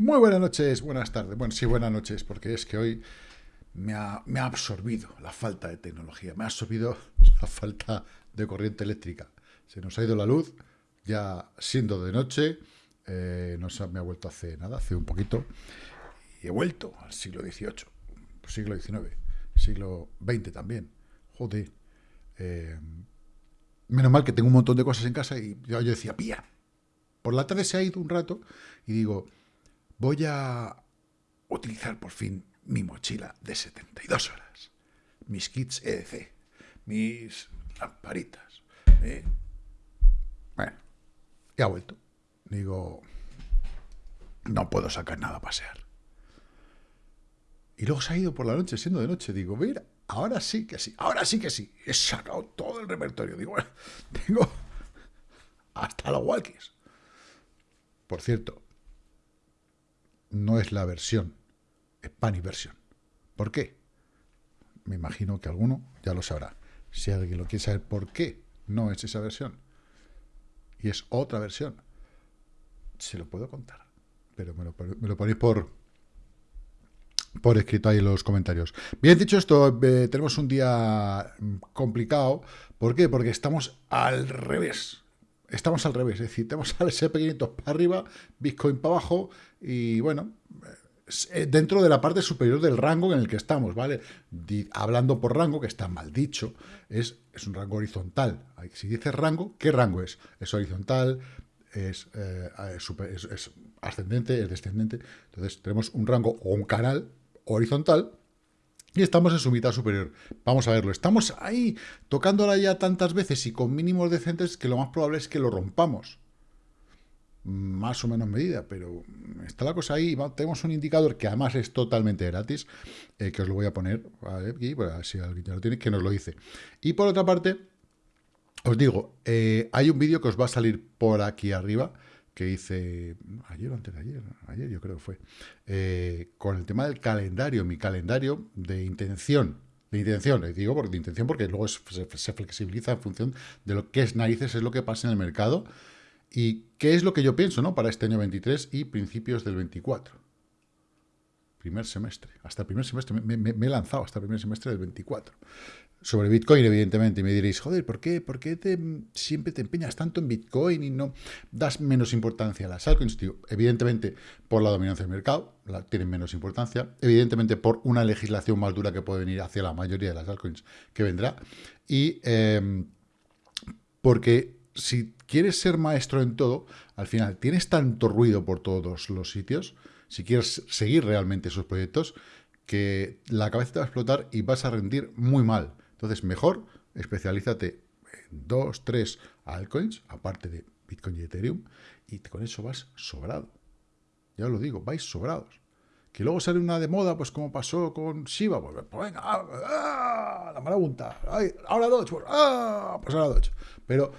Muy buenas noches, buenas tardes. Bueno, sí, buenas noches, porque es que hoy me ha, absorbido la falta de tecnología, me ha absorbido la falta de corriente eléctrica. Se nos ha ido la luz, ya siendo de noche, eh, no se me ha vuelto hace nada, hace un poquito, y he vuelto al siglo XVIII, siglo XIX, siglo XX también. Joder. Eh, menos mal que tengo un montón de cosas en casa y yo, yo decía, pía. Por la tarde se ha ido un rato y digo, voy a utilizar por fin mi mochila de 72 horas, mis kits EDC, mis lamparitas. ¿eh? Bueno, y ha vuelto. Digo, no puedo sacar nada a pasear. Y luego se ha ido por la noche, siendo de noche. Digo, mira, ahora sí que sí, ahora sí que sí. He sacado todo el repertorio. Digo, bueno, tengo hasta los walkies. Por cierto, no es la versión, es Pani versión. ¿Por qué? Me imagino que alguno ya lo sabrá. Si alguien lo quiere saber por qué no es esa versión y es otra versión, se lo puedo contar. Pero me lo, ponéis por, por escrito ahí en los comentarios. Bien dicho esto, eh, tenemos un día complicado. ¿Por qué? Porque estamos al revés estamos al revés, es decir, tenemos al SP500 para arriba, Bitcoin para abajo y bueno, eh, dentro de la parte superior del rango en el que estamos, ¿vale? hablando por rango, que está mal dicho, es, es un rango horizontal. Si dices rango, ¿qué rango es? Es horizontal, es, eh, es ascendente, es descendente. Entonces tenemos un rango o un canal horizontal y estamos en su mitad superior. Vamos a verlo. Estamos ahí, tocándola ya tantas veces y con mínimos decentes que lo más probable es que lo rompamos. Más o menos medida, pero está la cosa ahí. Tenemos un indicador que además es totalmente gratis, eh, que os lo voy a poner aquí, pues, si alguien ya lo tiene, que nos lo dice. Y por otra parte, os digo, eh, hay un vídeo que os va a salir por aquí arriba, que hice ayer o antes de ayer, ayer yo creo que fue, eh, con el tema del calendario, mi calendario de intención, de intención, les digo de intención porque luego se, flexibiliza en función de lo que es narices, es lo que pasa en el mercado y qué es lo que yo pienso ¿no? para este año 23 y principios del 24. Primer semestre, hasta el primer semestre, me, me he lanzado hasta el primer semestre del 24 sobre Bitcoin, evidentemente, y me diréis, joder, ¿por qué, por qué te, siempre te empeñas tanto en Bitcoin y no das menos importancia a las altcoins? evidentemente, por la dominancia del mercado, tienen menos importancia, evidentemente por una legislación más dura que puede venir hacia la mayoría de las altcoins que vendrá, y em, porque si quieres ser maestro en todo, al final tienes tanto ruido por todos los sitios, si quieres seguir realmente esos proyectos, que la cabeza te va a explotar y vas a rendir muy mal. Entonces, mejor especialízate en dos, tres altcoins, aparte de Bitcoin y Ethereum, y con eso vas sobrado. Ya os lo digo, vais sobrados. Que luego sale una de moda, pues como pasó con Shiba, pues, venga, ah, ah, la marabunta, ahora Doge, pues, ah, pues ahora Doge. Pero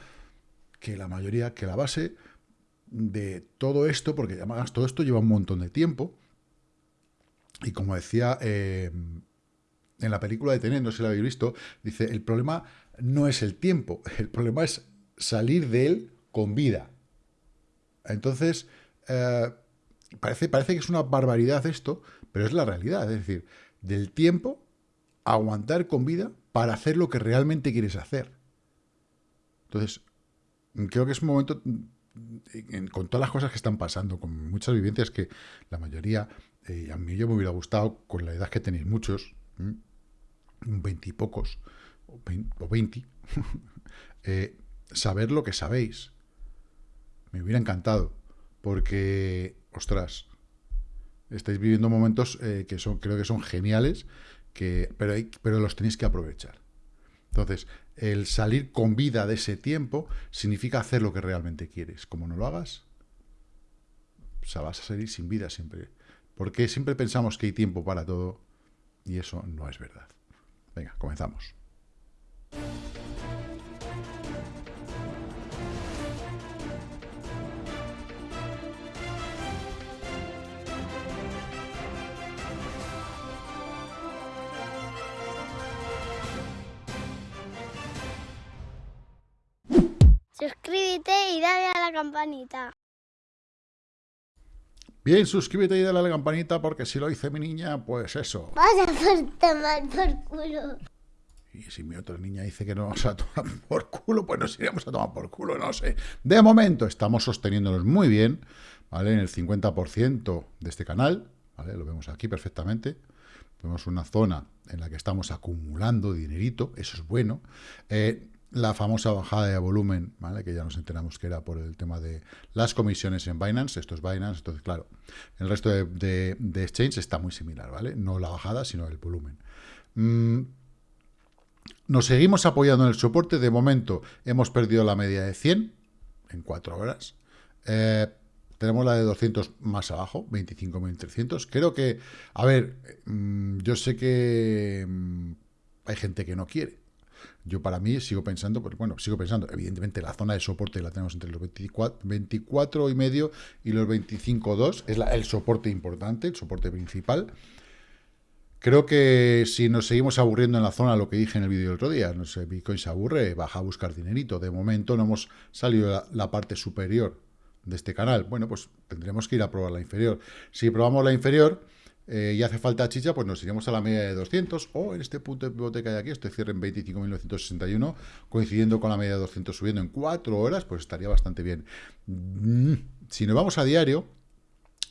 que la mayoría, que la base de todo esto, porque además todo esto lleva un montón de tiempo, y como decía eh, en la película de Tenet, no sé si la habéis visto, dice, el problema no es el tiempo, el problema es salir de él con vida. Entonces, eh, parece, parece que es una barbaridad esto, pero es la realidad, es decir, del tiempo aguantar con vida para hacer lo que realmente quieres hacer. Entonces, creo que es un momento, con todas las cosas que están pasando, con muchas vivencias que la mayoría, eh, a mí yo me hubiera gustado, con la edad que tenéis muchos, veintipocos, o veinte, eh, saber lo que sabéis. Me hubiera encantado, porque, ostras, estáis viviendo momentos eh, que son, creo que son geniales, que, pero, pero los tenéis que aprovechar. Entonces, el salir con vida de ese tiempo significa hacer lo que realmente quieres. Como no lo hagas, o vas a salir sin vida siempre. Porque siempre pensamos que hay tiempo para todo y eso no es verdad. Venga, comenzamos. Suscríbete y dale a la campanita. Bien, suscríbete y dale a la campanita porque si lo hice mi niña, pues eso. Vas a por tomar por culo. Y si mi otra niña dice que no vamos a tomar por culo, pues nos iremos a tomar por culo, no sé. De momento estamos sosteniéndonos muy bien, ¿vale? En el 50% de este canal, ¿vale? Lo vemos aquí perfectamente. Vemos una zona en la que estamos acumulando dinerito, eso es bueno. Eh, la famosa bajada de volumen, ¿vale? que ya nos enteramos que era por el tema de las comisiones en Binance, esto es Binance, entonces claro, el resto de, exchange está muy similar, ¿vale? No la bajada, sino el volumen. Mm, nos seguimos apoyando en el soporte, de momento hemos perdido la media de 100 en 4 horas, eh, tenemos la de 200 más abajo, 25.300, creo que, a ver, mm, yo sé que mm, hay gente que no quiere, yo para mí sigo pensando, pues bueno, sigo pensando, evidentemente la zona de soporte la tenemos entre los 24, 24 y medio y los 25.2, es el soporte importante, el soporte principal. Creo que si nos seguimos aburriendo en la zona, lo que dije en el vídeo del otro día, no sé, Bitcoin se aburre, baja a buscar dinerito. De momento no hemos salido la, la parte superior de este canal. Bueno, pues tendremos que ir a probar la inferior. Si probamos la inferior, eh, y hace falta chicha, pues nos iremos a la media de 200 o en este punto de pivote que hay aquí, este cierre en 25.961, coincidiendo con la media de 200 subiendo en 4 horas, pues estaría bastante bien. Mm, si nos vamos a diario,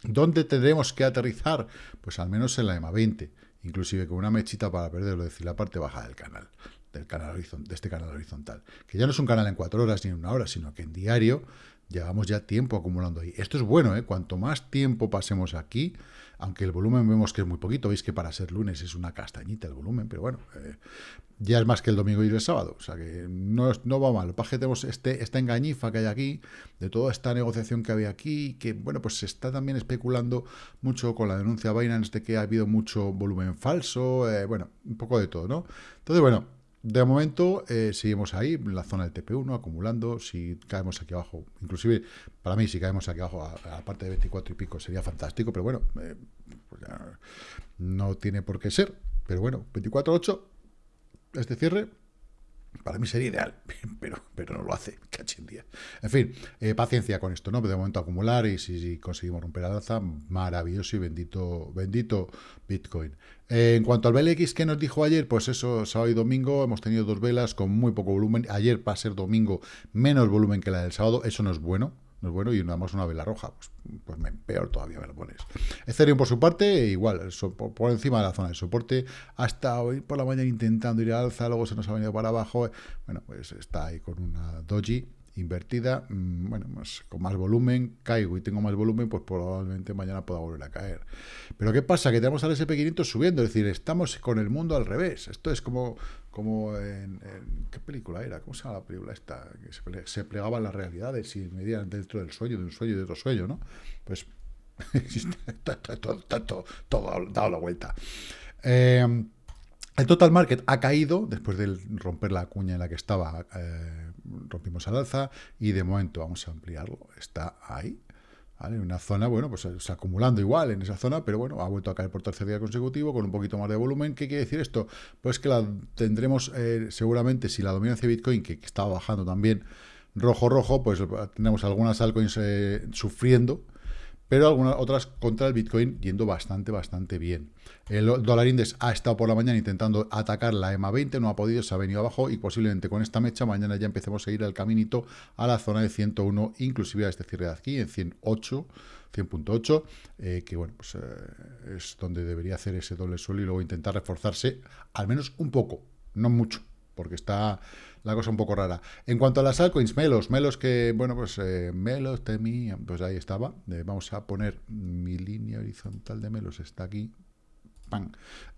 ¿dónde tendremos que aterrizar? Pues al menos en la EMA 20, inclusive con una mechita para perderlo, es decir, la parte baja del canal del canal de este canal horizontal, que ya no es un canal en 4 horas ni en una hora, sino que en diario llevamos ya tiempo acumulando ahí. Esto es bueno, ¿eh? cuanto más tiempo pasemos aquí, aunque el volumen vemos que es muy poquito, veis que para ser lunes es una castañita el volumen, pero bueno, eh, ya es más que el domingo y el sábado, o sea que no, no va mal. Lo que tenemos este, esta engañifa que hay aquí, de toda esta negociación que había aquí, que bueno, pues se está también especulando mucho con la denuncia Binance de que ha habido mucho volumen falso, eh, bueno, un poco de todo, ¿no? Entonces, bueno, de momento eh, seguimos ahí, en la zona del TP1, acumulando. Si caemos aquí abajo, inclusive para mí, si caemos aquí abajo a, la parte de 24 y pico sería fantástico, pero bueno, eh, pues no tiene por qué ser. Pero bueno, 24.8, este cierre, para mí sería ideal, pero, pero no lo hace, día. En fin, eh, paciencia con esto, ¿no? De momento acumular y si, conseguimos romper la alza, maravilloso y bendito, bendito Bitcoin. Eh, en cuanto al BLX que nos dijo ayer, pues eso, sábado y domingo hemos tenido dos velas con muy poco volumen. Ayer, para ser domingo, menos volumen que la del sábado, eso no es bueno no es bueno, y nada más una vela roja, pues, pues peor todavía me lo pones. Ethereum, por su parte, igual, por, encima de la zona de soporte, hasta hoy por la mañana intentando ir al alza, luego se nos ha venido para abajo, bueno, pues está ahí con una doji invertida, mm, bueno, más, con más volumen, caigo y tengo más volumen, pues probablemente mañana pueda volver a caer. Pero ¿qué pasa? Que tenemos al SP500 subiendo, es decir, estamos con el mundo al revés. Esto es como, como en, ¿qué película era? ¿Cómo se llama la película esta? Que se, se plegaban las realidades y medían dentro del sueño, de un sueño y de otro sueño, ¿no? Pues todo, todo, dado la vuelta. Eh, el total market ha caído después de romper la cuña en la que estaba, eh, rompimos al alza y de momento vamos a ampliarlo, está ahí, Una zona, bueno, pues se acumulando igual en esa zona, pero bueno, ha vuelto a caer por tercer día consecutivo con un poquito más de volumen. ¿Qué quiere decir esto? Pues que la tendremos eh, seguramente, si la dominancia de Bitcoin, que, estaba bajando también rojo rojo, pues tenemos algunas altcoins eh, sufriendo, pero algunas otras contra el Bitcoin yendo bastante, bastante bien. El dólar index ha estado por la mañana intentando atacar la EMA 20, no ha podido, se ha venido abajo y posiblemente con esta mecha mañana ya empecemos a ir al caminito a la zona de 101, inclusive a este cierre de aquí en 108, 100.8, eh, que bueno, pues eh, es donde debería hacer ese doble suelo y luego intentar reforzarse al menos un poco, no mucho, porque está la cosa un poco rara. En cuanto a las altcoins, Melos, Melos que, bueno, pues eh, Melos, Temi, pues ahí estaba. vamos a poner mi línea horizontal de Melos, está aquí,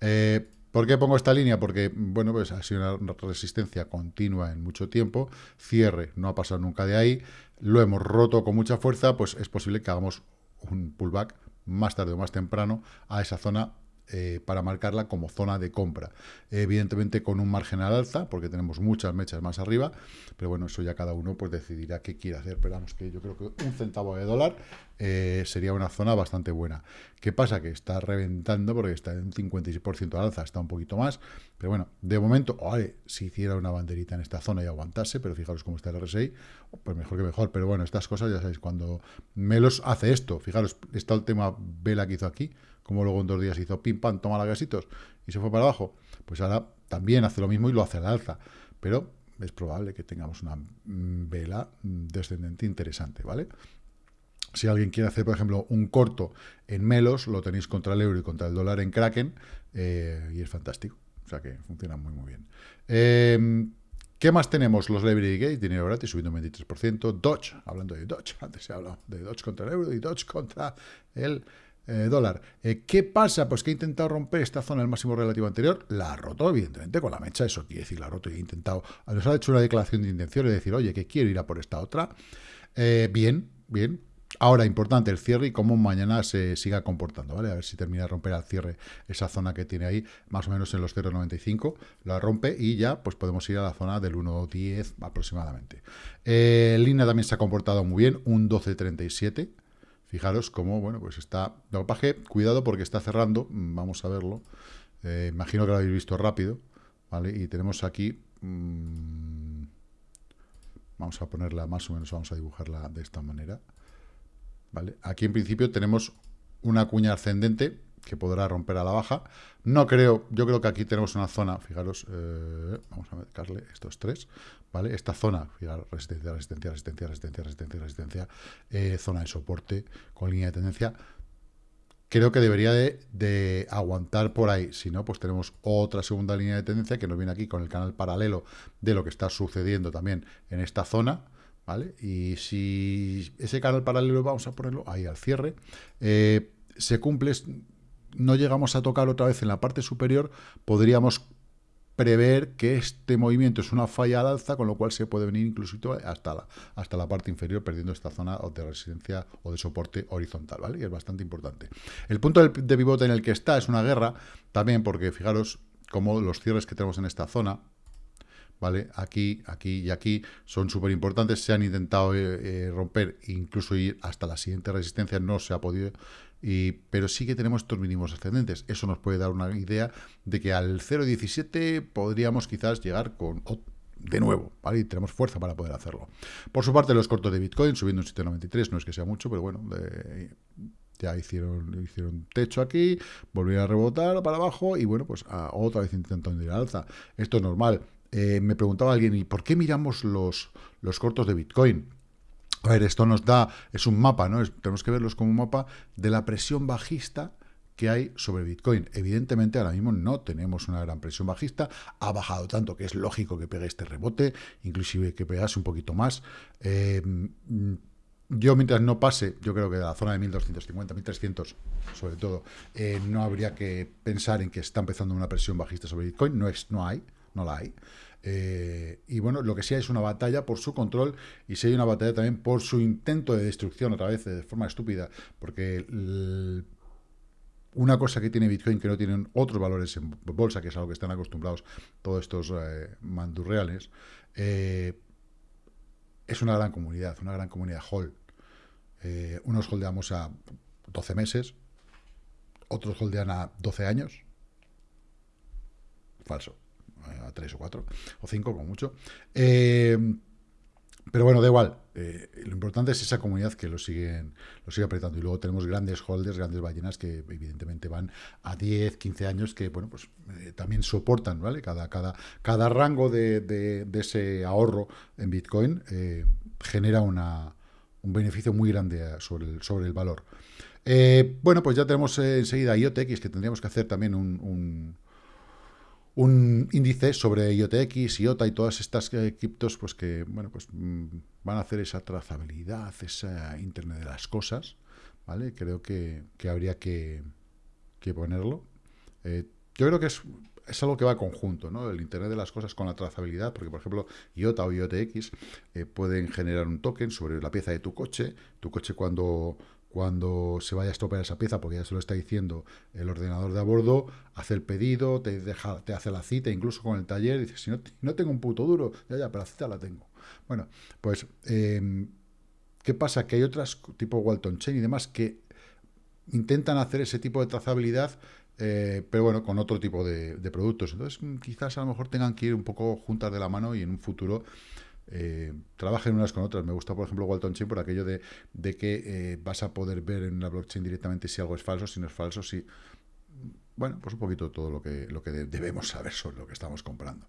eh, ¿Por qué pongo esta línea? Porque, bueno, pues ha sido una resistencia continua en mucho tiempo, cierre no ha pasado nunca de ahí, lo hemos roto con mucha fuerza, pues es posible que hagamos un pullback más tarde o más temprano a esa zona eh, para marcarla como zona de compra. Evidentemente con un margen al alza, porque tenemos muchas mechas más arriba, pero bueno, eso ya cada uno pues decidirá qué quiere hacer. Pero vamos, que yo creo que un centavo de dólar eh, sería una zona bastante buena. ¿Qué pasa? Que está reventando porque está en un 56% de alza, está un poquito más, pero bueno, de momento, si hiciera una banderita en esta zona y aguantase, pero fijaros cómo está el RSI, pues mejor que mejor, pero bueno, estas cosas ya sabéis, cuando Melos hace esto, fijaros, está el tema vela que hizo aquí, como luego en dos días hizo pim pam, toma la gasitos y se fue para abajo, pues ahora también hace lo mismo y lo hace al alza, pero es probable que tengamos una mm, vela mm, descendente interesante, ¿vale? Si alguien quiere hacer, por ejemplo, un corto en Melos, lo tenéis contra el euro y contra el dólar en Kraken, eh, y es fantástico. O sea que funciona muy, muy bien. Eh, ¿Qué más tenemos? Los Library Gates, dinero gratis, subiendo un 23%. Dodge, hablando de Dodge, antes se ha hablado de Dodge contra el euro y Dodge contra el eh, dólar. Eh, ¿Qué pasa? Pues que he intentado romper esta zona del máximo relativo anterior, la ha roto, evidentemente, con la mecha, eso quiere decir, la ha roto y he intentado, nos ha hecho una declaración de intención de decir, oye, que quiero ir a por esta otra. Eh, bien, bien, Ahora, importante el cierre y cómo mañana se siga comportando, ¿vale? A ver si termina de romper al cierre esa zona que tiene ahí, más o menos en los 0,95, la rompe y ya pues podemos ir a la zona del 1,10 aproximadamente. Línea también se ha comportado muy bien, un 12,37. Fijaros cómo, bueno, pues está... Lo cuidado porque está cerrando, mm, vamos a verlo. Eh, imagino que lo habéis visto rápido, ¿vale? Y tenemos aquí... Mm, vamos a ponerla más o menos, vamos a dibujarla de esta manera. Aquí en principio tenemos una cuña ascendente que podrá romper a la baja. No creo, yo creo que aquí tenemos una zona, fijaros, eh, vamos a marcarle estos tres, ¿vale? Esta zona, fijaros, resistencia, resistencia, resistencia, resistencia, resistencia, resistencia, eh, zona de soporte con línea de tendencia. Creo que debería de, aguantar por ahí, si no, pues tenemos otra segunda línea de tendencia que nos viene aquí con el canal paralelo de lo que está sucediendo también en esta zona, ¿vale? Y si ese canal paralelo, vamos a ponerlo ahí al cierre, eh, se cumple, no llegamos a tocar otra vez en la parte superior, podríamos prever que este movimiento es una falla al alza, con lo cual se puede venir incluso hasta la, hasta la parte inferior, perdiendo esta zona de resistencia o de soporte horizontal, ¿vale? Y es bastante importante. El punto de pivote en el que está es una guerra, también porque fijaros cómo los cierres que tenemos en esta zona, ¿vale? Aquí, aquí y aquí son súper importantes, se han intentado eh, eh, romper, incluso ir hasta la siguiente resistencia, no se ha podido, y, pero sí que tenemos estos mínimos ascendentes. Eso nos puede dar una idea de que al 0.17 podríamos quizás llegar con de nuevo, ¿vale? Y tenemos fuerza para poder hacerlo. Por su parte, los cortos de Bitcoin subiendo un 7.93, no es que sea mucho, pero bueno, ya hicieron, hicieron techo aquí, volvieron a rebotar para abajo y bueno, pues otra vez intentando ir al alza. Esto es normal. Eh, me preguntaba alguien, ¿y por qué miramos los, los cortos de Bitcoin? A ver, esto nos da, es un mapa, ¿no? tenemos que verlos como un mapa de la presión bajista que hay sobre Bitcoin. Evidentemente ahora mismo no tenemos una gran presión bajista, ha bajado tanto que es lógico que pegue este rebote, inclusive que pegase un poquito más. Eh, yo mientras no pase, yo creo que de la zona de 1250, 1300 sobre todo, eh, no habría que pensar en que está empezando una presión bajista sobre Bitcoin, no, es, no hay, no la hay. Eh, y bueno, lo que sí hay es una batalla por su control y sí hay una batalla también por su intento de destrucción, otra vez de forma estúpida, porque una cosa que tiene Bitcoin que no tienen otros valores en bolsa, que es a lo que están acostumbrados todos estos eh, mandurreales, eh, es una gran comunidad, una gran comunidad hold. unos holdeamos a 12 meses, otros holdean a 12 años. Falso a tres o cuatro, o cinco como mucho. Eh, pero bueno, da igual. Eh, lo importante es esa comunidad que lo siguen, lo sigue apretando. Y luego tenemos grandes holders, grandes ballenas que evidentemente van a 10, 15 años, que bueno, pues eh, también soportan, ¿vale? Cada, cada, cada rango de, ese ahorro en Bitcoin genera una, un beneficio muy grande sobre el, sobre el valor. bueno, pues ya tenemos enseguida IOTX, que tendríamos que hacer también un índice sobre IOTX, IOTA y todas estas eh, criptos pues que bueno pues mm, van a hacer esa trazabilidad, esa Internet de las cosas, ¿vale? Creo que, habría que, ponerlo. Eh, yo creo que es, es, algo que va conjunto, ¿no? El Internet de las cosas con la trazabilidad, porque por ejemplo IOTA o IOTX eh, pueden generar un token sobre la pieza de tu coche, tu coche cuando cuando se vaya a estropear esa pieza, porque ya se lo está diciendo el ordenador de a bordo, hace el pedido, te, deja, te hace la cita, incluso con el taller, dice, si no, no tengo un puto duro, ya, ya, pero la cita la tengo. Bueno, pues, em, ¿qué pasa? Que hay otras, tipo Walton Chain y demás, que intentan hacer ese tipo de trazabilidad, eh, pero bueno, con otro tipo de, productos. Entonces, quizás a lo mejor tengan que ir un poco juntas de la mano y en un futuro eh, trabajen unas con otras. Me gusta, por ejemplo, Walton Chain por aquello de, que eh, vas a poder ver en la blockchain directamente si algo es falso, si no es falso, si... Bueno, pues un poquito todo lo que, lo que debemos saber sobre lo que estamos comprando.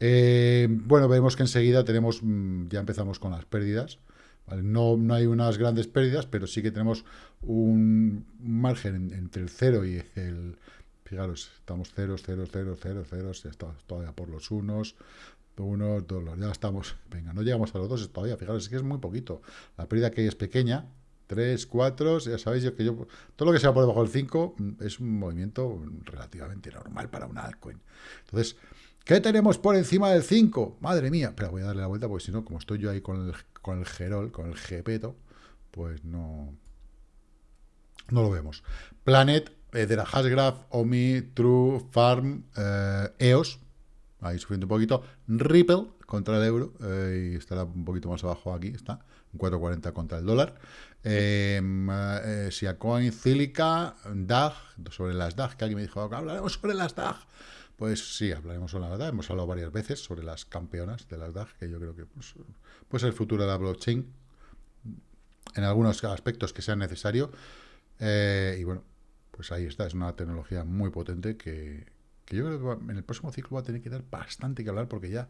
Eh, bueno, vemos que enseguida tenemos, mm, ya empezamos con las pérdidas. No, no hay unas grandes pérdidas, pero sí que tenemos un margen entre el 0 y el, fijaros, estamos ceros, ceros, ceros, ceros, ceros, todavía por los unos, unos dólares, ya estamos, venga, no llegamos a los dos todavía, fijaros, es que es muy poquito, la pérdida que es pequeña, 3, 4, ya sabéis que yo, todo lo que sea por debajo del 5 mm, es un movimiento relativamente normal para una altcoin. Entonces, ¿qué tenemos por encima del 5? Madre mía, pero voy a darle la vuelta porque si no, como estoy yo ahí con el, con el Gerol, con el Gepeto, pues no, no lo vemos. Planet, eh, de la Hashgraph, Omi, True, Farm, eh, EOS, ahí sufriendo un poquito. Ripple contra el euro, eh, y estará un poquito más abajo aquí, está, 4.40 contra el dólar. Eh, Siacoin, Cílica, DAG, sobre las DAG, que alguien me dijo, hablaremos sobre las DAG. Pues sí, hablaremos sobre las DAG, hemos hablado varias veces sobre las campeonas de las DAG, que yo creo que pues, pues el futuro de la blockchain, en algunos aspectos que sean necesarios. Y bueno, pues ahí está, es una tecnología muy potente que, que yo creo que en el próximo ciclo va a tener que dar bastante que hablar porque ya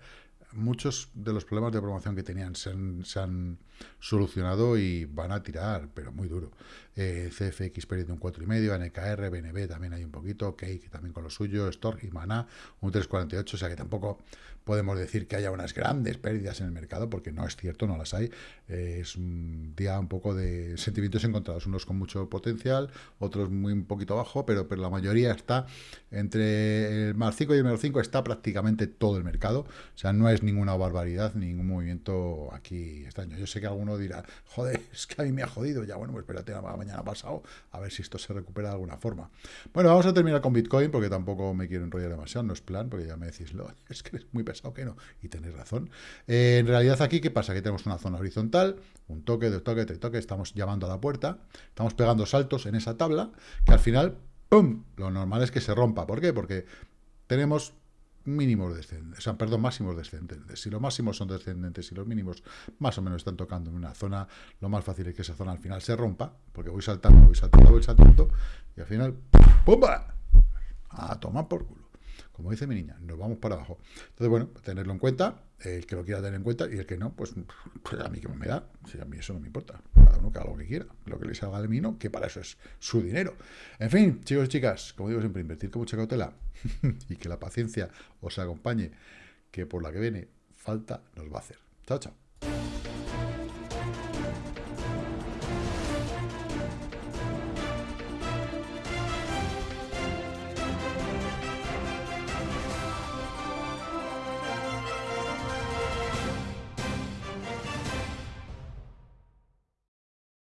muchos de los problemas de promoción que tenían se han, solucionado y van a tirar, pero muy duro. Eh, CFX perdiendo un 4,5, NKR, BNB también hay un poquito, Cake también con lo suyo, Stork y Mana un 3,48, o sea que tampoco podemos decir que haya unas grandes pérdidas en el mercado, porque no es cierto, no las hay. Eh, es un día un poco de sentimientos encontrados, unos con mucho potencial, otros muy un poquito bajo, pero, pero la mayoría está entre el más 5 y el menos 5 está prácticamente todo el mercado, o sea, no es ninguna barbaridad, ningún movimiento aquí extraño. Yo sé que alguno dirá, joder, es que a mí me ha jodido, ya bueno, pues espérate a mañana pasado, a ver si esto se recupera de alguna forma. Bueno, vamos a terminar con Bitcoin, porque tampoco me quiero enrollar demasiado, no es plan, porque ya me decís, lo, es que es muy pesado que no. Y tenéis razón. Eh, en realidad aquí, ¿qué pasa? Que tenemos una zona horizontal, un toque, dos toques, tres toques, estamos llamando a la puerta, estamos pegando saltos en esa tabla, que al final, ¡pum! Lo normal es que se rompa. ¿Por qué? Porque tenemos mínimos descendentes, o sea, perdón, máximos descendentes. Si los máximos son descendentes y los mínimos más o menos están tocando en una zona, lo más fácil es que esa zona al final se rompa, porque voy saltando, voy saltando, voy saltando, y al final, ¡pumba! A tomar por culo como dice mi niña, nos vamos para abajo. Entonces, bueno, tenerlo en cuenta, el que lo quiera tener en cuenta y el que no, pues, pues a mí que me da, si a mí eso no me importa, cada uno que haga lo que quiera, lo que le salga de mí no, que para eso es su dinero. En fin, chicos y chicas, como digo siempre, invertir con mucha cautela y que la paciencia os acompañe, que por la que viene falta nos va a hacer. Chao, chao.